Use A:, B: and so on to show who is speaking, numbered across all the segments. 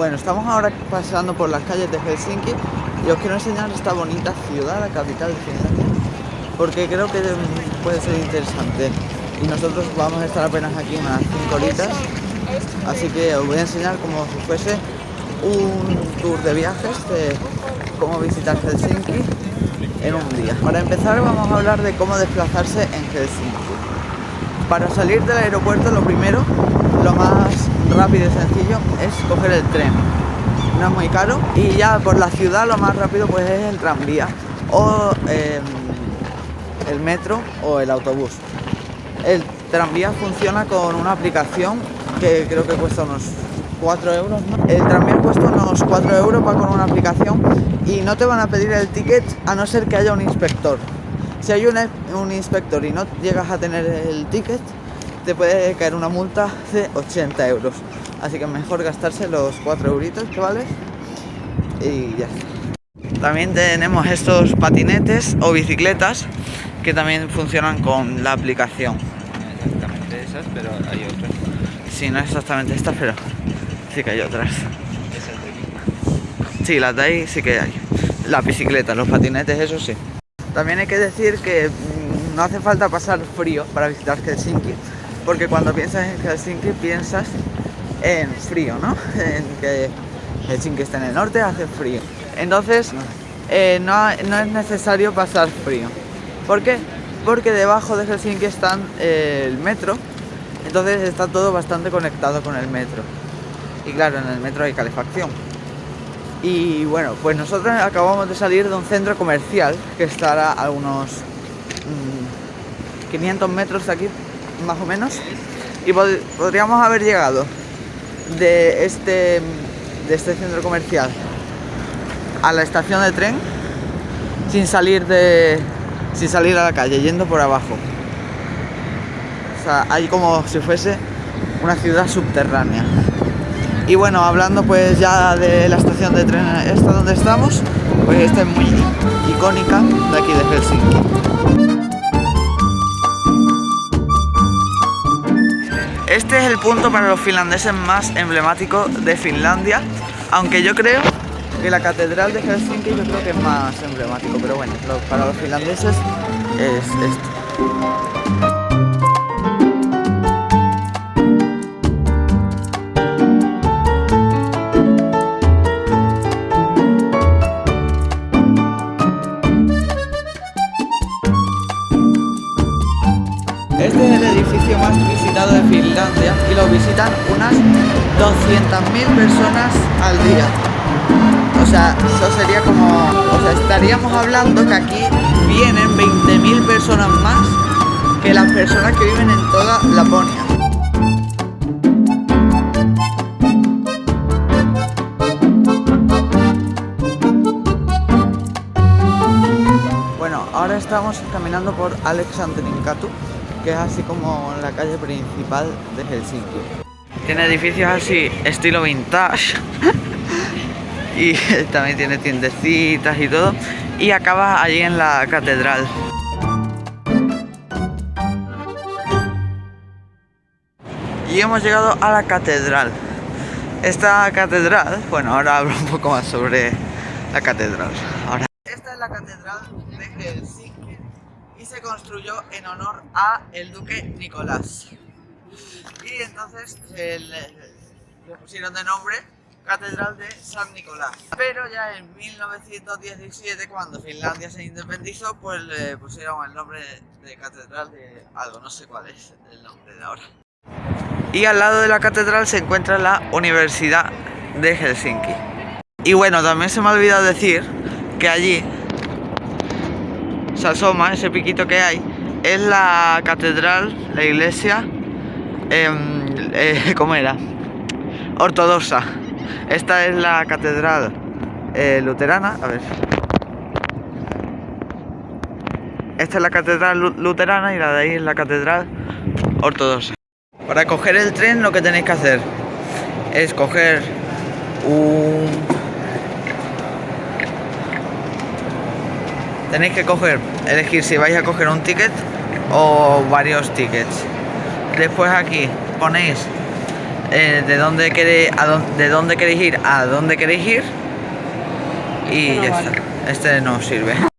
A: Bueno, estamos ahora pasando por las calles de Helsinki y os quiero enseñar esta bonita ciudad, la capital de Finlandia, porque creo que puede ser interesante. Y nosotros vamos a estar apenas aquí unas 5 horitas, así que os voy a enseñar como si fuese un tour de viajes de cómo visitar Helsinki en un día. Para empezar vamos a hablar de cómo desplazarse en Helsinki. Para salir del aeropuerto lo primero, lo más rápido y sencillo es coger el tren. No es muy caro y ya por la ciudad lo más rápido pues es el tranvía o em, el metro o el autobús. El tranvía funciona con una aplicación que creo que cuesta unos 4 euros. El tranvía cuesta unos 4 euros, va con una aplicación y no te van a pedir el ticket a no ser que haya un inspector. Si hay un, inspector y no llegas a tener el ticket, te puede caer una multa de 80 euros. Así que mejor gastarse los 4 euritos que vale y ya También tenemos estos patinetes o bicicletas que también funcionan con la aplicación.
B: Exactamente esas, pero hay otras.
A: Sí, no exactamente estas, pero sí que hay otras. Sí, las de ahí sí que hay. Las bicicletas, los patinetes, eso sí. También hay que decir que mm, no hace falta pasar frío para visitar Helsinki, porque cuando piensas en Helsinki piensas en frío, ¿no? En que Helsinki está en el norte, hace frío. Entonces, eh, no, no, es necesario pasar frío. ¿Por qué? Porque debajo de Helsinki está eh, el metro, entonces está todo bastante conectado con el metro. Y claro, en el metro hay calefacción. Y bueno, pues nosotros acabamos de salir de un centro comercial que estará a unos 500 mm, metros de aquí, más o menos. Y podríamos haber llegado de este, de este centro comercial a la estación de tren sin salir de sin salir a la calle, yendo por abajo. O sea, hay como si fuese una ciudad subterránea. Y bueno, hablando pues ya de la estación de tren esta donde estamos, pues esta es muy icónica de aquí de Helsinki. Este es el punto para los finlandeses más emblemático de Finlandia, aunque yo creo que la catedral de Helsinki yo creo que es más emblemático, pero bueno, para los finlandeses es esto. De Finlandia y lo visitan unas 200.000 personas al día. O sea, eso sería como... O sea, estaríamos hablando que aquí vienen 20.000 personas más que las personas que viven en toda Laponia. Bueno, ahora estamos caminando por Alexandrinkatu que es así como la calle principal de Helsinki. Tiene edificios así, estilo vintage. y también tiene tiendecitas y todo. Y acaba allí en la catedral. Y hemos llegado a la catedral. Esta catedral, bueno, ahora hablo un poco más sobre la catedral. Ahora. Esta es la catedral de Helsinki se construyó en honor a el duque Nicolás. Y entonces le pusieron de nombre Catedral de San Nicolás. Pero ya en 1917, cuando Finlandia se independizó, pues le pusieron el nombre de Catedral de algo, no sé cuál es el nombre de ahora. Y al lado de la catedral se encuentra la Universidad de Helsinki. Y bueno, también se me ha olvidado decir que allí se asoma, ese piquito que hay, es la catedral, la iglesia, em, eh, ¿cómo era? Ortodoxa. Esta es la catedral eh, luterana, a ver. Esta es la catedral luterana y la de ahí es la catedral ortodoxa. Para coger el tren lo que tenéis que hacer es coger un tenéis que coger, elegir si vais a coger un ticket o varios tickets. Después aquí ponéis eh, de dónde queréis, a dónde, de dónde queréis ir a dónde queréis ir y ya está. Este no sirve.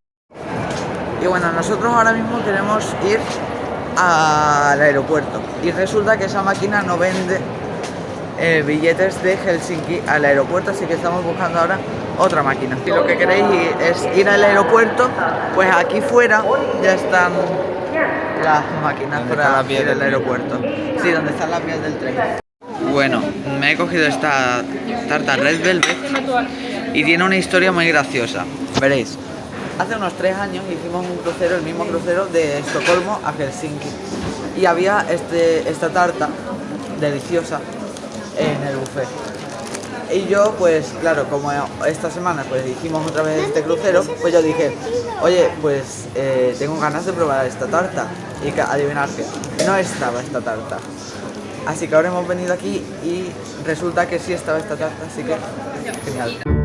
A: Y bueno, nosotros ahora mismo queremos ir al aeropuerto y resulta que esa máquina no vende eh, billetes de Helsinki al aeropuerto, así que estamos buscando ahora otra máquina. Si lo que queréis es ir al aeropuerto, pues aquí fuera ya están las máquinas
B: ¿Dónde
A: para ir al aeropuerto. Sí, donde están las vías del tren. Bueno, me he cogido esta tarta Red Velvet y tiene una historia muy graciosa. Veréis, hace unos tres años hicimos un crucero, el mismo crucero de Estocolmo a Helsinki. Y había este, esta tarta deliciosa en el buffet. Y yo, pues claro, como esta semana pues hicimos otra vez este crucero, pues yo dije, oye, pues eh, tengo ganas de probar esta tarta. Y que, adivinar que no estaba esta tarta. Así que ahora hemos venido aquí y resulta que sí estaba esta tarta, así que genial.